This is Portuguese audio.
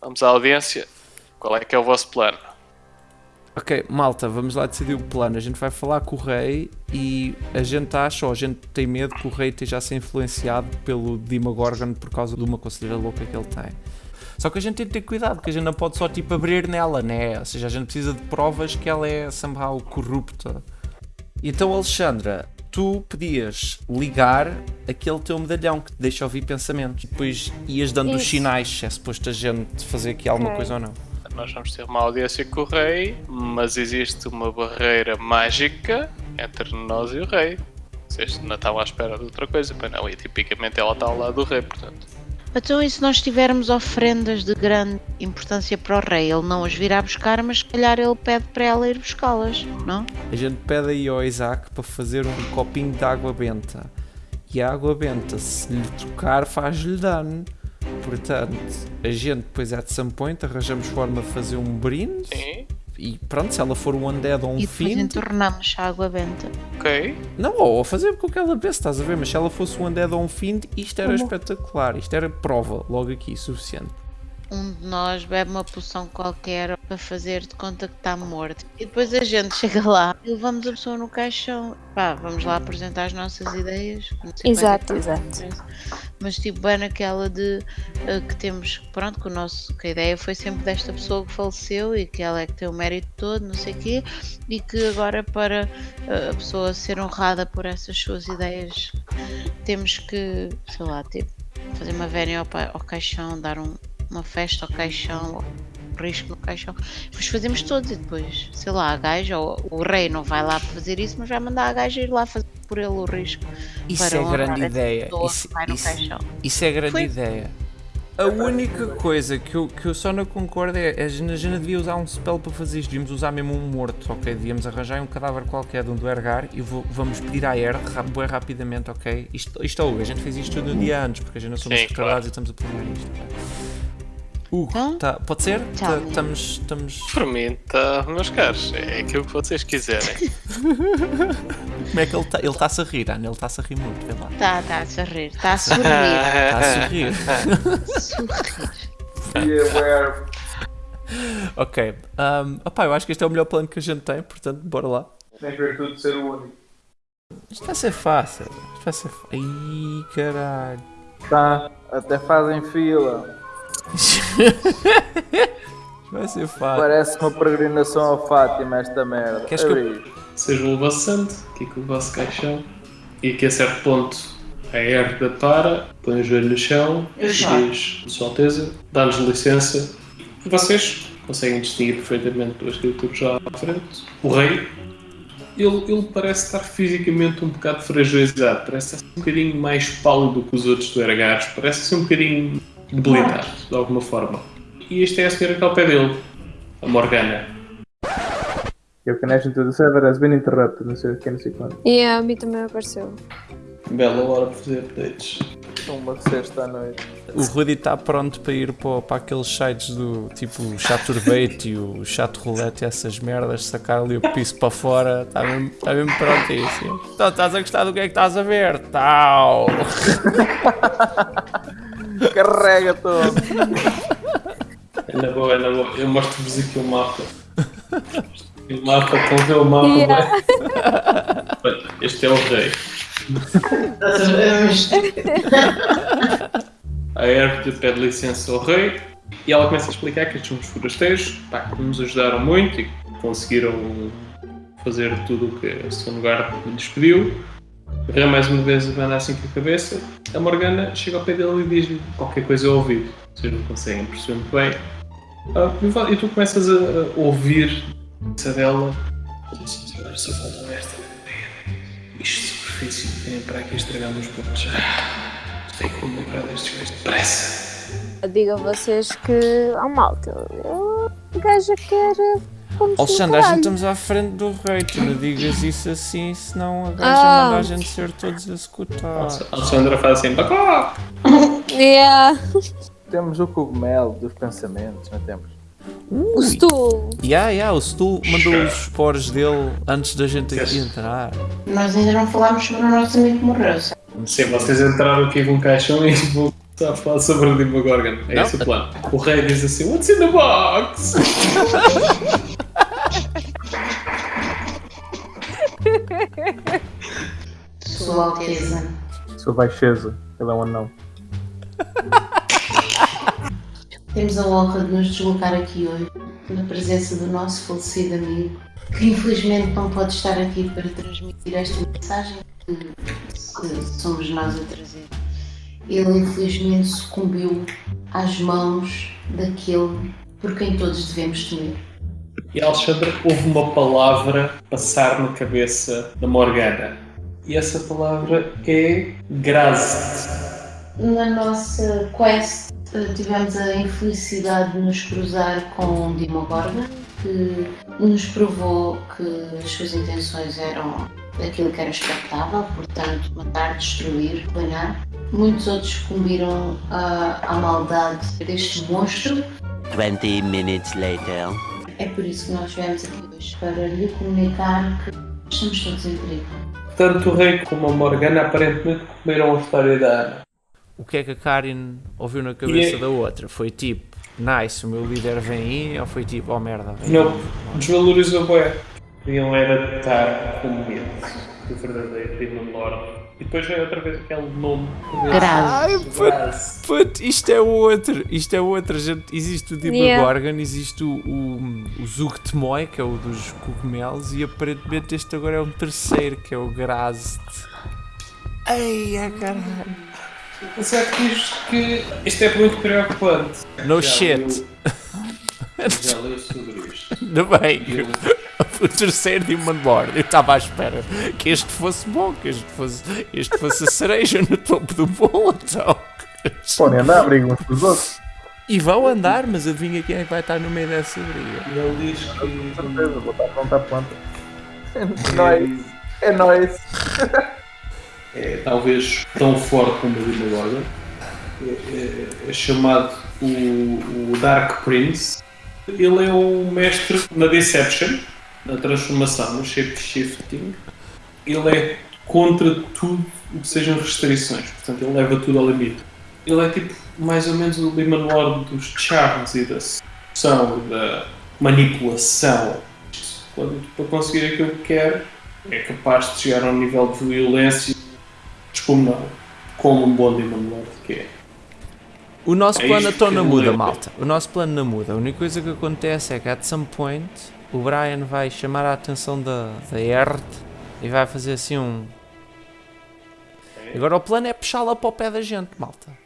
Vamos à audiência. Qual é que é o vosso plano? Ok, malta, vamos lá decidir o plano. A gente vai falar com o rei e a gente acha, ou a gente tem medo que o rei esteja a ser influenciado pelo Demogorgon por causa de uma conselheira louca que ele tem. Só que a gente tem que ter cuidado, porque a gente não pode só tipo abrir nela, né? Ou seja, a gente precisa de provas que ela é somehow corrupta. Então, Alexandra, tu podias ligar aquele teu medalhão que te deixa ouvir pensamentos. Depois ias dando os Isso. sinais se é suposto a gente fazer aqui alguma Ok. coisa ou não. Nós vamos ter uma audiência com o rei, mas existe uma barreira mágica entre nós e o rei. Vocês não estavam à espera de outra coisa, pois não, e tipicamente ela está ao lado do rei, portanto. Então, e se nós tivermos ofrendas de grande importância para o rei, ele não as virá buscar, mas se calhar ele pede para ela ir buscá-las, não? A gente pede aí ao Isaac para fazer um copinho de água benta. E a água benta, se lhe tocar, faz-lhe dano. Portanto, a gente depois at some point arranjamos forma de fazer um brinde. Sim, E pronto, se ela for um undead ou um e depois fiend. entornamos a água benta. ok. Não, ou a fazer com o que ela pensa, estás a ver? Mas se ela fosse um undead ou um fiend, isto era Como? espetacular. Isto era prova, logo aqui, suficiente. Um de nós bebe uma poção qualquer para fazer de conta que está morto. E depois a gente chega lá e levamos a pessoa no caixão. Pá, vamos lá apresentar as nossas ideias. Exato, é exato. Mas tipo, bem naquela de eh, que temos, pronto, que, o nosso, que a ideia foi sempre desta pessoa que faleceu e que ela é que tem o mérito todo, não sei o quê, e que agora para eh, a pessoa ser honrada por essas suas ideias temos que, sei lá, tipo, fazer uma vénia ao, ao caixão, dar um- uma festa ao caixão, risco no caixão. Depois fazemos todos e depois, sei lá, a gaja, ou o rei não vai lá fazer isso, mas vai mandar a gaja ir lá fazer por ele o risco. Isso para é grande ideia. pessoa Isso, que vai no isso- caixão. Isso é grande Foi. ideia. A única coisa que eu, que eu só não concordo é a gente, a gente devia usar um spell para fazer isto. Devíamos usar mesmo um morto, ok? Devíamos arranjar um cadáver qualquer de um duergar e vou- vamos pedir à ra- bué rapidamente, ok? Isto, isto é a gente fez isto tudo um dia antes porque a gente não somos Sim, retardados claro. e estamos a planear isto. ok? Hugo, Então? tá, pode ser? Tá-. Estamos. mim, tá, meus caros, é aquilo que vocês quiserem. Como é que ele está? Ele está-se a rir, Ana, ele está-se a rir muito, vê lá. Tá, tá a sorrir, está a sorrir. Está a sorrir. sorrir. Ok. Um, opá, eu acho que este é o melhor plano que a gente tem, portanto, bora lá. Tem virtude de ser o único. Isto vai ser fácil. Isto vai ser fácil. Ih, caralho. Tá, até fazem fila. Vai ser fácil. Parece uma peregrinação ao Fátima esta merda. Queres que eu- Abri. Seja o vosso santo, aqui com o vosso caixão, e que a certo ponto a herda para, põe o joelho no chão, diz, Sua Alteza, dá-nos licença. E vocês conseguem distinguir perfeitamente duas criaturas lá à frente. O rei, ele, ele parece estar fisicamente um bocado fragilizado, parece estar um bocadinho mais pálido que os outros do Ergares, parece ser um bocadinho debilitado, de alguma forma. E esta é a senhora que está ao pé dele, a Morgana. Your connection to the server has been interrupted. Não sei o que, não sei quando. E a mim também apareceu. Bela hora para fazer updates. Uma sexta à noite. O Rudy está pronto para ir para, para aqueles sites do tipo o Chaturbate e o Chato Roulette e essas merdas, sacar ali o piso para fora. Está mesmo, está mesmo prontíssimo. Então estás a gostar do que é que estás a ver? Tal! Carrega todo. É na boa, é na boa. Eu mostro-vos aqui o mapa. O mapa, estão a ver o mapa? Yeah. bem? Olha, Este é o rei. A Herb pede licença ao rei e ela começa a explicar que estes são os forasteiros pá, que nos ajudaram muito e que conseguiram fazer tudo o que a lugar lhes pediu. O rei mais uma vez abana assim com a cabeça. A Morgana chega ao pé dele e diz-lhe qualquer coisa ao ouvido. Vocês não conseguem perceber muito bem. Ah, e tu começas a, a ouvir essa dela. Só falta esta. Isto superfície, vem para aqui estragar meus pontos. Tenho que me lembrar destes gajos depressa. Digo a vocês que há malta. Eu, a gaja Alexandre, a gente estamos à frente do rei, tu não digas isso assim, senão a gaja Ah. manda a gente ser todos a escutar. A Alexandra faz assim, bacó! Yeah. Temos o cogumelo dos pensamentos, não temos? O stool. Yeah, yeah, o Stu mandou os esporos dele antes da gente aqui entrar. Nós ainda não falámos sobre o nosso amigo que morreu. sabe? Sim, vocês entraram aqui com um caixão e vão Está a falar sobre o Demogorgon. É Não. esse o plano. O rei diz assim: What's in the box? Sua Alteza. Sua baixeza. Ele é um anão. Temos a honra de nos deslocar aqui hoje, na presença do nosso falecido amigo, que infelizmente não pode estar aqui para transmitir esta mensagem que, que somos nós a trazer. Ele infelizmente sucumbiu às mãos daquele por quem todos devemos temer. E Alexandre, houve uma palavra passar na cabeça da Morgana. E essa palavra é Grazit. Na nossa quest eh, tivemos a infelicidade de nos cruzar com Dimogorgon, que nos provou que as suas intenções eram aquilo que era expectável, portanto, matar, destruir, planar. Muitos outros sucumbiram à, à maldade deste monstro. 20 minutes later. É por isso que nós viemos aqui hoje, para lhe comunicar que estamos todos em perigo. Tanto o rei como a Morgana aparentemente comeram a história da Ana. O que é que a Karin ouviu na cabeça E é- da outra? Foi tipo, nice, o meu líder vem aí, ou foi tipo, oh merda, vem Não, desvalorizou bem. Queriam era estar com medo do verdadeiro Demon Lord. E depois veio outra vez aquele nome. Ai, puto, Graz. puto, isto é outro, isto é outro. Gente, existe o Demogorgon, Yeah. existe o, o, o Zugtmoy, que é o dos cogumelos, e aparentemente este agora é um terceiro, que é o Grazit. Ei, a caralho. Mas é que isto, que isto é muito preocupante. No Já shit. leu- Já leu sobre isto. Ainda bem, Eu- o terceiro Demon Lord. Eu estava à espera que este fosse bom, que este fosse, este fosse a cereja no topo do bolo, então. Podem andar, brigam uns com os outros. E vão andar, mas adivinha quem é que vai estar no meio dessa briga? E ele diz Com que. certeza, vou estar pronto à planta. É nóis. É nóis. é talvez tão forte como o Demogorgon. É, é- é chamado o, o Dark Prince. Ele é um mestre na Deception, na transformação, no shape-shifting. Ele é contra tudo o que sejam restrições, portanto, ele leva tudo ao limite. Ele é tipo mais ou menos o Demon Lord dos charms e da sedução, da manipulação. Quando, para conseguir aquilo que quer, é capaz de chegar a um nível de violência descomunal, como um bom Demon Lord que é. O nosso É plano então não muda, malta. O nosso plano não muda. A única coisa que acontece é que, at some point, o Brian vai chamar a atenção da, da Erd e vai fazer assim um. Agora o plano é puxá-la para o pé da gente, malta.